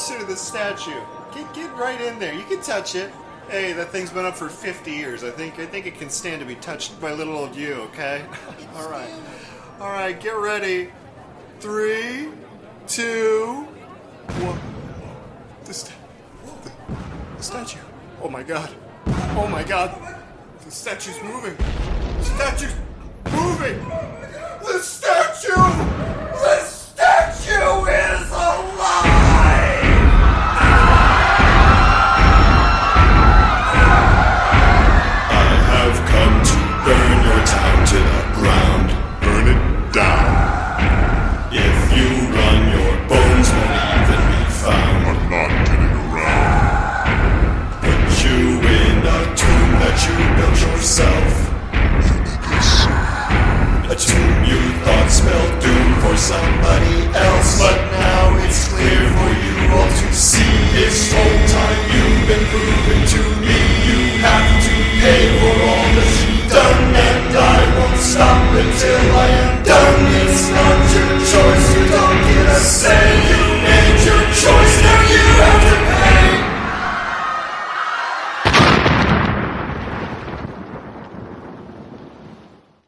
statue. Get get right in there. You can touch it. Hey, that thing's been up for 50 years. I think I think it can stand to be touched by little old you. Okay. All right. All right. Get ready. Three, two, one. The, sta- the, the statue. Oh my god. Oh my god. The statue's moving. The statue's moving. The. you built yourself. A tomb you thought spelled doom for somebody else, but now it's clear for you all to see. This whole time you've been proven to me, you have to pay for all that you've done, and I won't stop until I am done. It's not your choice, you don't get a say.